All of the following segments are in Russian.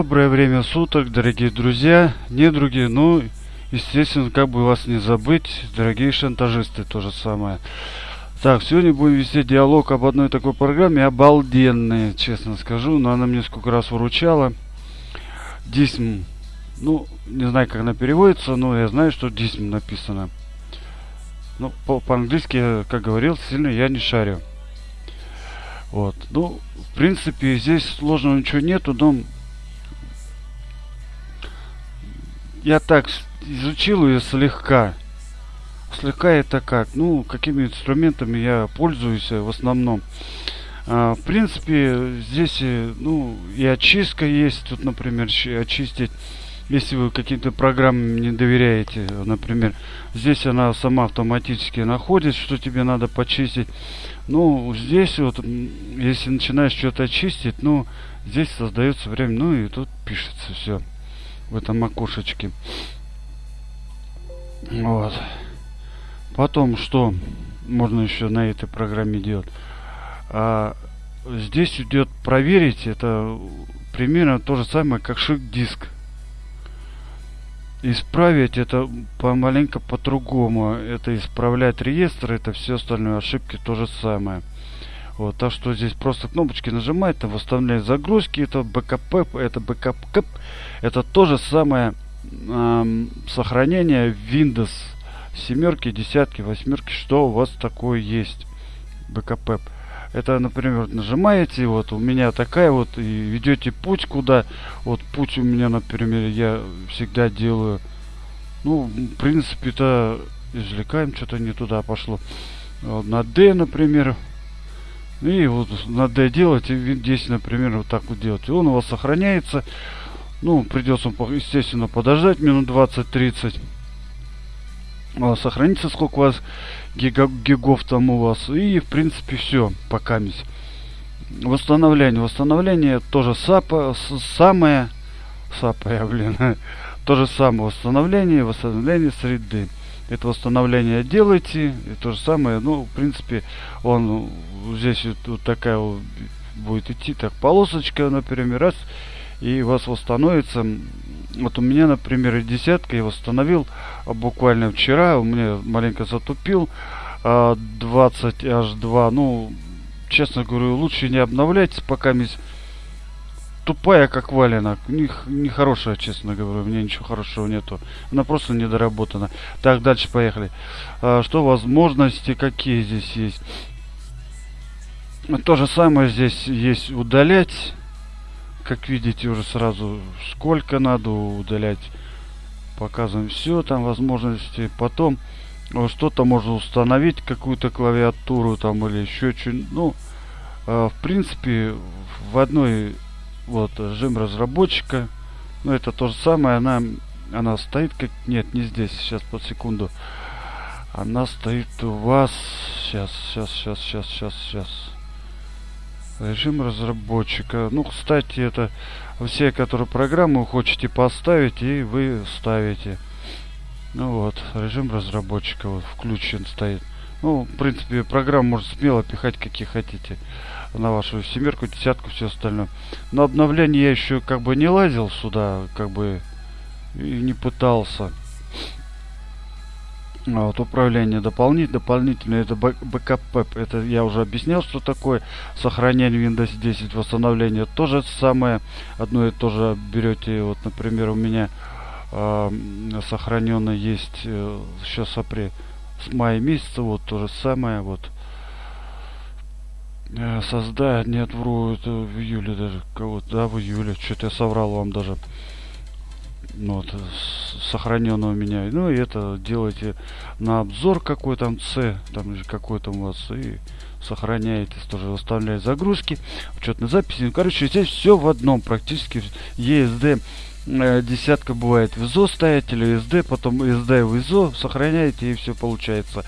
Доброе время суток, дорогие друзья, недруги, ну, естественно, как бы вас не забыть, дорогие шантажисты, то же самое. Так, сегодня будем вести диалог об одной такой программе, обалденной, честно скажу, но она мне сколько раз выручала. Дисм, ну, не знаю, как она переводится, но я знаю, что дисм написано. Ну, по-английски, как говорил, сильно я не шарю. Вот. Ну, в принципе, здесь сложного ничего нету, но я так изучил ее слегка. Слегка это как? Ну, какими инструментами я пользуюсь в основном. А, в принципе, здесь, э, ну, и очистка есть. Тут, например, очистить если вы каким-то программам не доверяете, например, здесь она сама автоматически находит, что тебе надо почистить. Ну, здесь вот, если начинаешь что-то очистить, ну, здесь создается время, ну и тут пишется все в этом окошечке. Вот. Потом, что можно еще на этой программе делать? А, здесь идет проверить, это примерно то же самое, как шик-диск исправить это помаленько по-другому. Это исправлять реестр, это все остальные ошибки то же самое. Вот, так что здесь просто кнопочки нажимать, там восстановление загрузки, это бэкап, это бэкап, это то же самое эм, сохранение Windows семерки, десятки, восьмерки, что у вас такое есть. Бэкап. Это, например, нажимаете, вот у меня такая вот, и ведете путь куда. Вот путь у меня, например, я всегда делаю. Ну, в принципе, то извлекаем, что-то не туда пошло. На D, например. И вот на D делать, и здесь, например, вот так вот делать. И он у вас сохраняется. Ну, придется, естественно, подождать минут 20-30 сохранится сколько у вас гига, гигов там у вас. И в принципе все мись восстановление восстановление тоже сапа, самое сапа блин то же самое. Восстановление восстановление среды это восстановление делайте и то же самое ну в принципе он здесь вот, вот такая вот будет идти так полосочка например раз и у вас восстановится вот у меня, например, десятка я восстановил а буквально вчера. У меня маленько затупил. 20 аж 2. Ну, честно говорю, лучше не обновлять, пока тупая, как валенок. Нехорошая, не честно говорю. У меня ничего хорошего нету. Она просто недоработана. Так, дальше поехали. А, что возможности, какие здесь есть? То же самое здесь есть удалять как видите уже сразу сколько надо удалять показываем все там возможности потом что-то можно установить какую-то клавиатуру там или еще что-нибудь ну э, в принципе в одной вот режим разработчика ну это то же самое она она стоит как нет не здесь сейчас под секунду она стоит у вас сейчас сейчас сейчас сейчас сейчас сейчас Режим разработчика. Ну, кстати, это все, которые программу хотите поставить, и вы ставите. Ну вот, режим разработчика вот включен стоит. Ну, в принципе, программу можно смело пихать, какие хотите. На вашу семерку, десятку, все остальное. Но обновление я еще как бы не лазил сюда, как бы и не пытался. А вот управление дополнительно, дополнительно это бэкап это я уже объяснял, что такое сохранение Windows 10, восстановление то же самое, одно и то же берете, вот, например, у меня э, сохранено есть э, сейчас апрель, с мая месяца, вот то же самое, вот, э, создать, нет, вру, это в июле даже, кого-то, да, в июле, что-то я соврал вам даже, ну, вот, сохранено у меня. Ну и это делайте на обзор какой там C, там какой там у вас, и сохраняете, тоже выставляете загрузки, учетные записи. Ну, короче, здесь все в одном практически. ESD э, десятка бывает в ISO ставить или SD, потом SD в ISO сохраняете и все получается.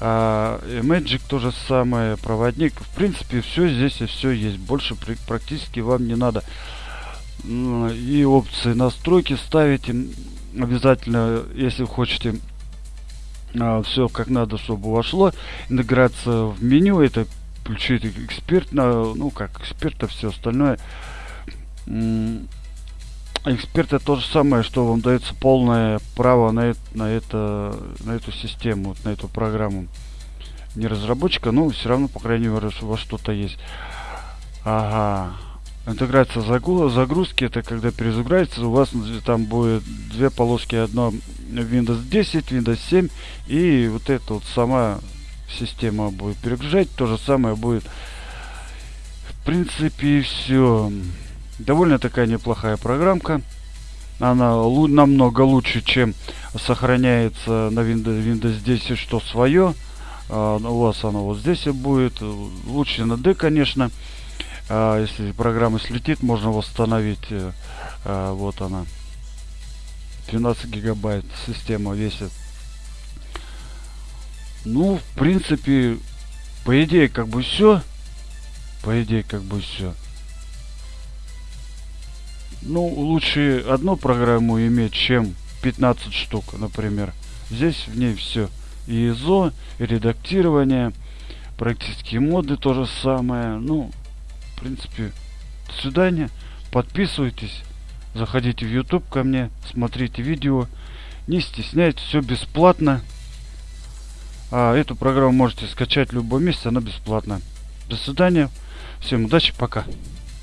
А, Magic то же самое, проводник. В принципе, все здесь и все есть. Больше практически вам не надо и опции настройки ставите обязательно если хотите все как надо чтобы вошло интеграция в меню это включить эксперт на ну как эксперта все остальное эксперты то же самое, что вам дается полное право на, на, это, на эту систему, на эту программу. Не разработчика, но все равно, по крайней мере, во что-то есть. Ага. Интеграция загрузки, это когда перезагрузится, у вас там будет две полоски, одно Windows 10, Windows 7, и вот эта вот сама система будет перегружать, то же самое будет. В принципе, все. Довольно такая неплохая программка. Она намного лучше, чем сохраняется на Windows, Windows 10, что свое. А, у вас оно вот здесь и будет. Лучше на D, конечно. А, если программа слетит, можно восстановить. Э, а, вот она. 12 гигабайт система весит. Ну, в принципе, по идее, как бы все. По идее, как бы все. Ну, лучше одну программу иметь, чем 15 штук, например. Здесь в ней все. И ISO, и редактирование, практические моды то же самое. Ну, в принципе, до свидания. Подписывайтесь, заходите в YouTube ко мне, смотрите видео. Не стесняйтесь, все бесплатно. А эту программу можете скачать в любом месте, она бесплатна. До свидания. Всем удачи, пока.